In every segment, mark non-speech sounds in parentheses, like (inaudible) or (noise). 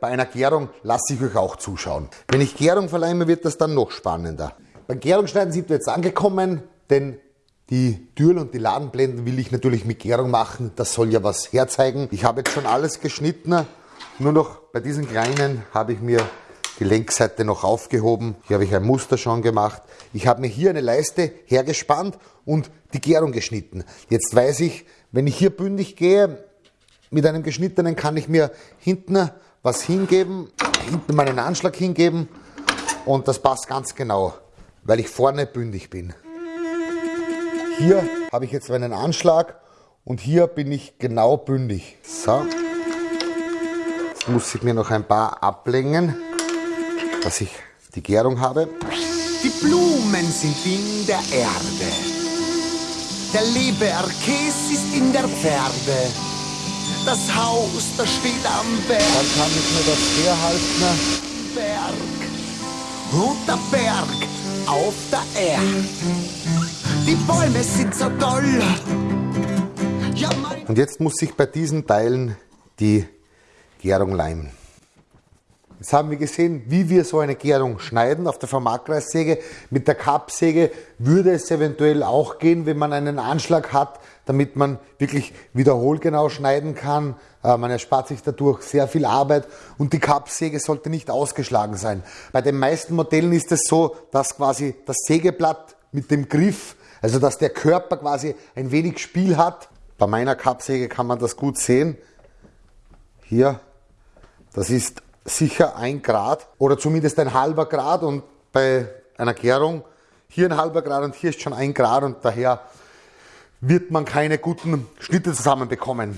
Bei einer Gärung lasse ich euch auch zuschauen. Wenn ich Gärung verleime, wird das dann noch spannender. Beim Gärungsschneiden sind wir jetzt angekommen, denn die Türen und die Ladenblenden will ich natürlich mit Gärung machen. Das soll ja was herzeigen. Ich habe jetzt schon alles geschnitten. Nur noch bei diesen kleinen habe ich mir die Längsseite noch aufgehoben. Hier habe ich ein Muster schon gemacht. Ich habe mir hier eine Leiste hergespannt und die Gärung geschnitten. Jetzt weiß ich, wenn ich hier bündig gehe, mit einem geschnittenen kann ich mir hinten was hingeben, hinten meinen Anschlag hingeben und das passt ganz genau, weil ich vorne bündig bin. Hier habe ich jetzt meinen Anschlag und hier bin ich genau bündig. So. Jetzt muss ich mir noch ein paar ablängen, dass ich die Gärung habe. Die Blumen sind in der Erde. Der Leberkäse ist in der Pferde. Das Haus, das steht am Berg. Dann kann ich mir das herhalten. Berg. Und der Berg auf der Erde. Die Bäume sind so toll. Ja, Und jetzt muss ich bei diesen Teilen die Gärung leimen. Jetzt haben wir gesehen, wie wir so eine Gärung schneiden auf der Vermarkreissäge. Mit der Kappsäge würde es eventuell auch gehen, wenn man einen Anschlag hat, damit man wirklich wiederholgenau schneiden kann. Äh, man erspart sich dadurch sehr viel Arbeit und die Kappsäge sollte nicht ausgeschlagen sein. Bei den meisten Modellen ist es so, dass quasi das Sägeblatt mit dem Griff also dass der Körper quasi ein wenig Spiel hat. Bei meiner Kappsäge kann man das gut sehen. Hier, das ist sicher ein Grad oder zumindest ein halber Grad und bei einer Gärung hier ein halber Grad und hier ist schon ein Grad und daher wird man keine guten Schnitte zusammenbekommen.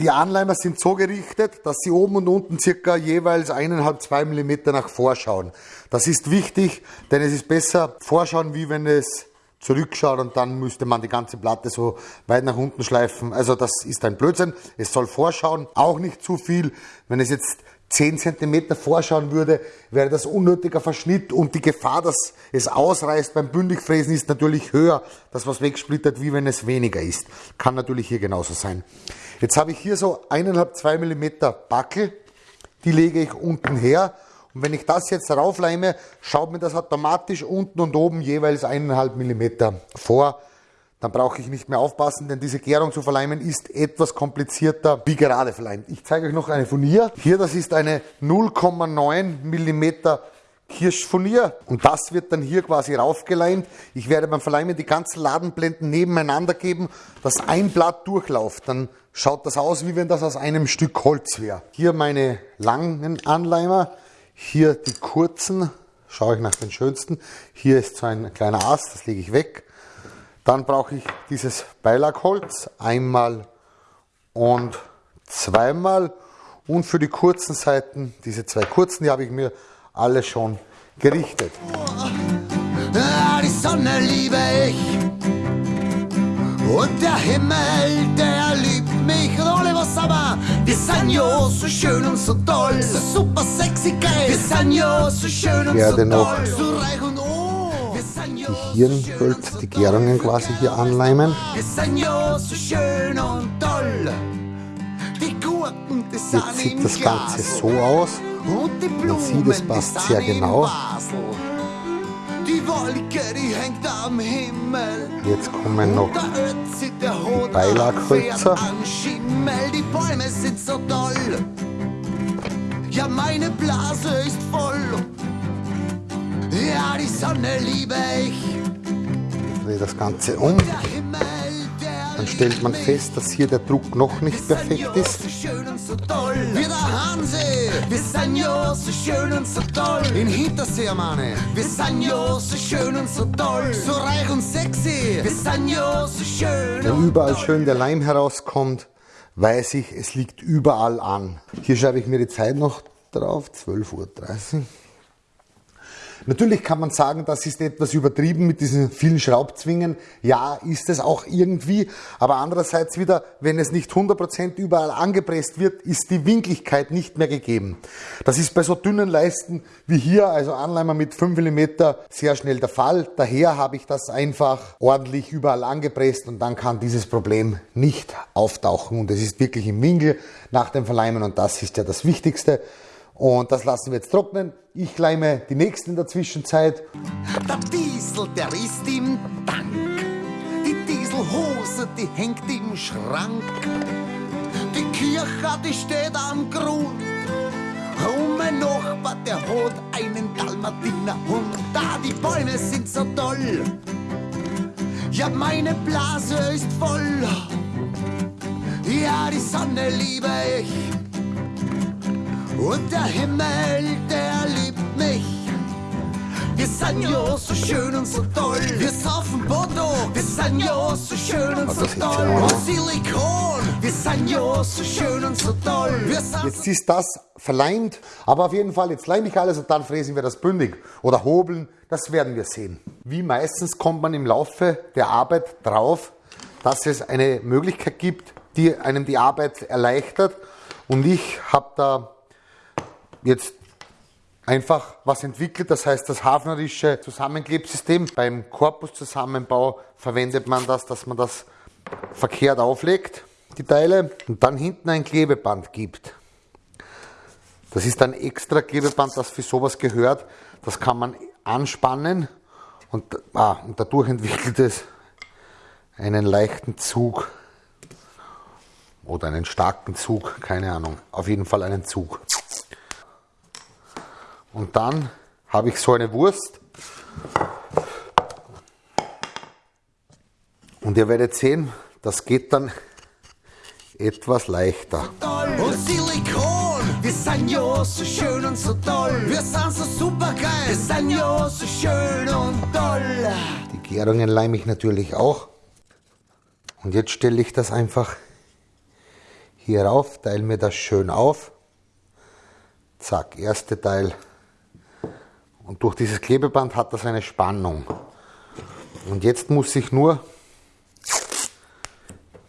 Die Anleimer sind so gerichtet, dass sie oben und unten circa jeweils 1,5-2 mm nach vorschauen. Das ist wichtig, denn es ist besser vorschauen, wie wenn es zurückschaut und dann müsste man die ganze Platte so weit nach unten schleifen. Also das ist ein Blödsinn. Es soll vorschauen, auch nicht zu viel. Wenn es jetzt 10 cm vorschauen würde, wäre das unnötiger Verschnitt und die Gefahr, dass es ausreißt beim Bündigfräsen ist natürlich höher, das was wegsplittert, wie wenn es weniger ist. Kann natürlich hier genauso sein. Jetzt habe ich hier so 1,5-2 mm Backel, die lege ich unten her und wenn ich das jetzt raufleime, schaut mir das automatisch unten und oben jeweils 1,5 mm vor. Dann brauche ich nicht mehr aufpassen, denn diese Gärung zu verleimen ist etwas komplizierter wie gerade verleimt. Ich zeige euch noch eine Furnier. Hier, das ist eine 0,9 mm Kirschfurnier und das wird dann hier quasi raufgeleimt. Ich werde beim Verleimen die ganzen Ladenblenden nebeneinander geben, dass ein Blatt durchlauft. Dann schaut das aus, wie wenn das aus einem Stück Holz wäre. Hier meine langen Anleimer. Hier die kurzen, schaue ich nach den schönsten. Hier ist so ein kleiner Ast, das lege ich weg. Dann brauche ich dieses Beilagholz einmal und zweimal. Und für die kurzen Seiten, diese zwei kurzen, die habe ich mir alle schon gerichtet. Ja, die Sonne liebe ich und der Himmel, der liebt mich und alle was aber wir sind ja so schön und so toll, super sexy geil. Wir sind ja so schön und so toll, so reich und sind ja die die Gärungen quasi hier anleimen. Die die Jetzt sieht das Ganze so aus. Die Blumen, sieht, es passt die sehr genau. Basel. Die Wolke, die hängt am Himmel. Jetzt kommen noch Hut Beilaghölzer. die Bäume sind so toll. Ja, meine Blase ist voll. Ja, die Sonne liebe ich. Ich drehe das Ganze um. Dann stellt man fest, dass hier der Druck noch nicht perfekt ist. so schön und so toll. Wie der Hansi, wir sind ja so schön und so toll. In Hintersee, Manne, wir sind ja so schön und so toll. So reich und sexy, wir sind ja so schön Wenn überall schön der Leim herauskommt, weiß ich, es liegt überall an. Hier schreibe ich mir die Zeit noch drauf, 12.30 Uhr. Natürlich kann man sagen, das ist etwas übertrieben mit diesen vielen Schraubzwingen. Ja, ist es auch irgendwie. Aber andererseits wieder, wenn es nicht 100% überall angepresst wird, ist die Winkligkeit nicht mehr gegeben. Das ist bei so dünnen Leisten wie hier, also Anleimer mit 5 mm, sehr schnell der Fall. Daher habe ich das einfach ordentlich überall angepresst und dann kann dieses Problem nicht auftauchen. Und es ist wirklich im Winkel nach dem Verleimen und das ist ja das Wichtigste. Und das lassen wir jetzt trocknen. Ich leime die nächsten in der Zwischenzeit. Der Diesel, der ist im Tank. Die Dieselhose, die hängt im Schrank. Die Kirche, die steht am Grund. Und mein Nachbar, der hat einen Dalmatiner Hund. Da die Bäume sind so toll. Ja, meine Blase ist voll. Ja, die Sonne liebe ich. Und der Himmel, der liebt mich. Wir sind ja so schön und so toll. Wir saufen Bodo. Wir sind ja so schön und so ist toll. Und Silikon. Wir sind ja so schön und so toll. Jetzt ist das verleimt, aber auf jeden Fall, jetzt leime ich alles und dann fräsen wir das bündig oder hobeln, das werden wir sehen. Wie meistens kommt man im Laufe der Arbeit drauf, dass es eine Möglichkeit gibt, die einem die Arbeit erleichtert und ich habe da jetzt einfach was entwickelt, das heißt das hafnerische Zusammenklebsystem. Beim Korpuszusammenbau verwendet man das, dass man das verkehrt auflegt, die Teile, und dann hinten ein Klebeband gibt. Das ist ein extra Klebeband, das für sowas gehört. Das kann man anspannen und, ah, und dadurch entwickelt es einen leichten Zug oder einen starken Zug, keine Ahnung. Auf jeden Fall einen Zug. Und dann habe ich so eine Wurst. Und ihr werdet sehen, das geht dann etwas leichter. Und Silikon. Wir sind ja so schön und so toll. Wir sind so super geil. Wir sind ja so schön und toll. Die Gärungen leime ich natürlich auch. Und jetzt stelle ich das einfach hier rauf, teile mir das schön auf. Zack, erste Teil. Und durch dieses Klebeband hat das eine Spannung. Und jetzt muss ich nur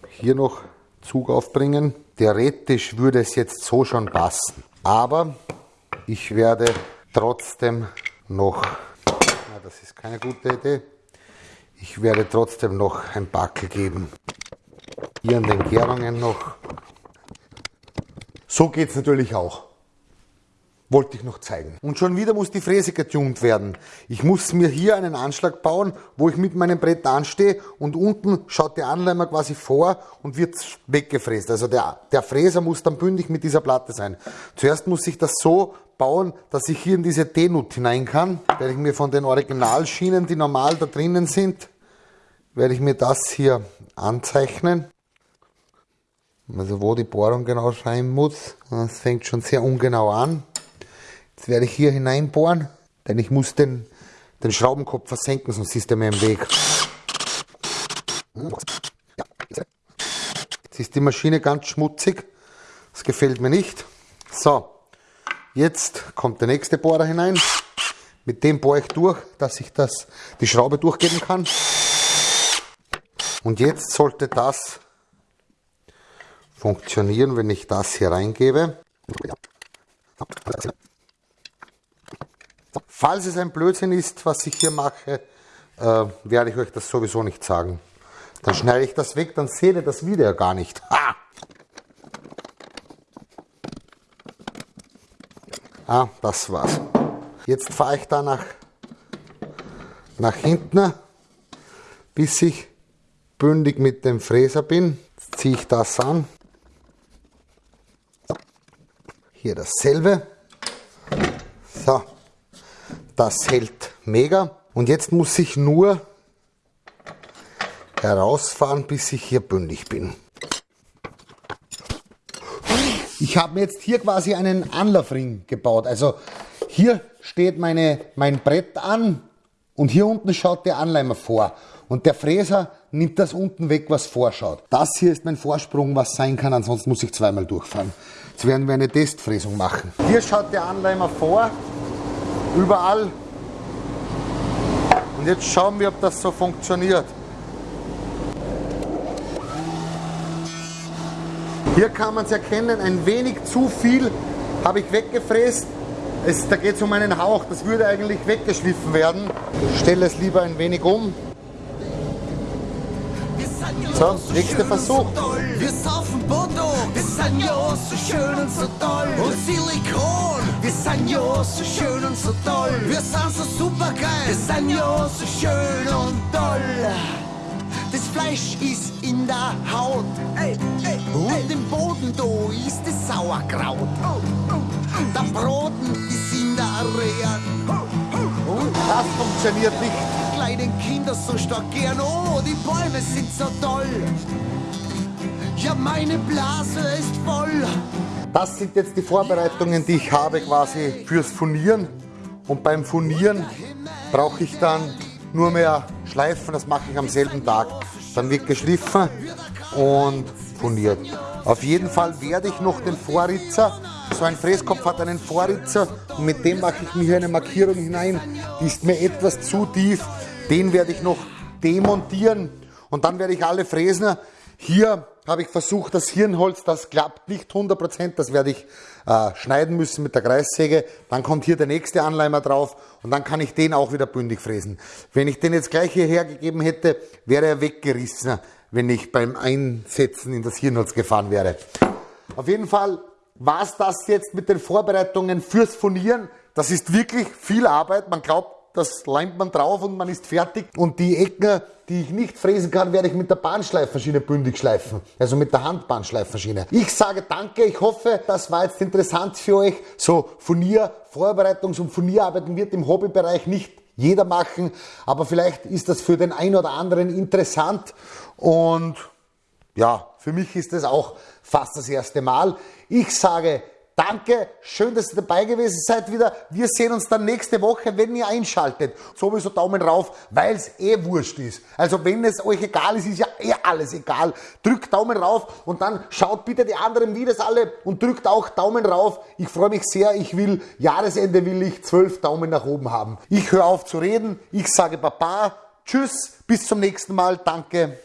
hier noch Zug aufbringen. Theoretisch würde es jetzt so schon passen. Aber ich werde trotzdem noch, na, das ist keine gute Idee, ich werde trotzdem noch ein Backel geben. Hier an den Gärungen noch. So geht es natürlich auch. Wollte ich noch zeigen. Und schon wieder muss die Fräse getunt werden. Ich muss mir hier einen Anschlag bauen, wo ich mit meinem Brett anstehe und unten schaut der Anleimer quasi vor und wird weggefräst. Also der, der Fräser muss dann bündig mit dieser Platte sein. Zuerst muss ich das so bauen, dass ich hier in diese T-Nut hinein kann. Werde ich mir von den Originalschienen, die normal da drinnen sind, werde ich mir das hier anzeichnen. Also wo die Bohrung genau sein muss, das fängt schon sehr ungenau an. Jetzt werde ich hier hineinbohren, denn ich muss den, den Schraubenkopf versenken, sonst ist er mir im Weg. Jetzt ist die Maschine ganz schmutzig, das gefällt mir nicht. So, jetzt kommt der nächste Bohrer hinein. Mit dem bohre ich durch, dass ich das, die Schraube durchgeben kann. Und jetzt sollte das funktionieren, wenn ich das hier reingebe. Falls es ein Blödsinn ist, was ich hier mache, äh, werde ich euch das sowieso nicht sagen. Dann schneide ich das weg, dann seht ihr das Video gar nicht. (laughs) Ha! Ah, das war's. Jetzt fahre ich da nach, nach hinten, bis ich bündig mit dem Fräser bin. Jetzt ziehe ich das an. Hier dasselbe. Das hält mega. Und jetzt muss ich nur herausfahren, bis ich hier bündig bin. Ich habe mir jetzt hier quasi einen Anlaufring gebaut. Also hier steht meine, mein Brett an und hier unten schaut der Anleimer vor. Und der Fräser nimmt das unten weg, was vorschaut. Das hier ist mein Vorsprung, was sein kann, ansonsten muss ich zweimal durchfahren. Jetzt werden wir eine Testfräsung machen. Hier schaut der Anleimer vor, überall. Und jetzt schauen wir, ob das so funktioniert. Hier kann man es erkennen, ein wenig zu viel habe ich weggefräst. Es, da geht es um einen Hauch, das würde eigentlich weggeschliffen werden. Ich stelle es lieber ein wenig um. So, nächster Versuch. Wir saufen Bodo. Wir sind ja so schön und so toll. Und Silikon. Wir sind ja so schön und so toll. Wir sind so super geil. Wir sind ja so schön und toll. Das Fleisch ist in der Haut. Und im Boden da ist das Sauerkraut. Der Broten ist in der Rehe. Und Das funktioniert nicht. die kleinen Kinder so stark gern. Oh, die Bäume sind so toll. Ja, meine Blase ist voll. Das sind jetzt die Vorbereitungen, die ich habe quasi fürs Furnieren. Und beim Furnieren brauche ich dann nur mehr Schleifen, das mache ich am selben Tag. Dann wird geschliffen und furniert. Auf jeden Fall werde ich noch den Vorritzer, so ein Fräskopf hat einen Vorritzer und mit dem mache ich mir hier eine Markierung hinein. Die ist mir etwas zu tief. Den werde ich noch demontieren und dann werde ich alle Fräsen hier habe ich versucht, das Hirnholz, das klappt nicht 100%, das werde ich äh, schneiden müssen mit der Kreissäge. Dann kommt hier der nächste Anleimer drauf und dann kann ich den auch wieder bündig fräsen. Wenn ich den jetzt gleich hierher gegeben hätte, wäre er weggerissen, wenn ich beim Einsetzen in das Hirnholz gefahren wäre. Auf jeden Fall war es das jetzt mit den Vorbereitungen fürs Furnieren. Das ist wirklich viel Arbeit. Man glaubt, das leimt man drauf und man ist fertig. Und die Ecken, die ich nicht fräsen kann, werde ich mit der Bahnschleifmaschine bündig schleifen. Also mit der Handbahnschleifmaschine. Ich sage danke. Ich hoffe, das war jetzt interessant für euch. So Furnier, Vorbereitungs- und Furnierarbeiten wird im Hobbybereich nicht jeder machen. Aber vielleicht ist das für den einen oder anderen interessant. Und ja, für mich ist es auch fast das erste Mal. Ich sage Danke, schön, dass ihr dabei gewesen seid wieder. Wir sehen uns dann nächste Woche, wenn ihr einschaltet. Sowieso Daumen rauf, weil es eh wurscht ist. Also wenn es euch egal ist, ist ja eh alles egal. Drückt Daumen rauf und dann schaut bitte die anderen Videos alle und drückt auch Daumen rauf. Ich freue mich sehr. Ich will, Jahresende will ich zwölf Daumen nach oben haben. Ich höre auf zu reden. Ich sage Baba. Tschüss, bis zum nächsten Mal. Danke.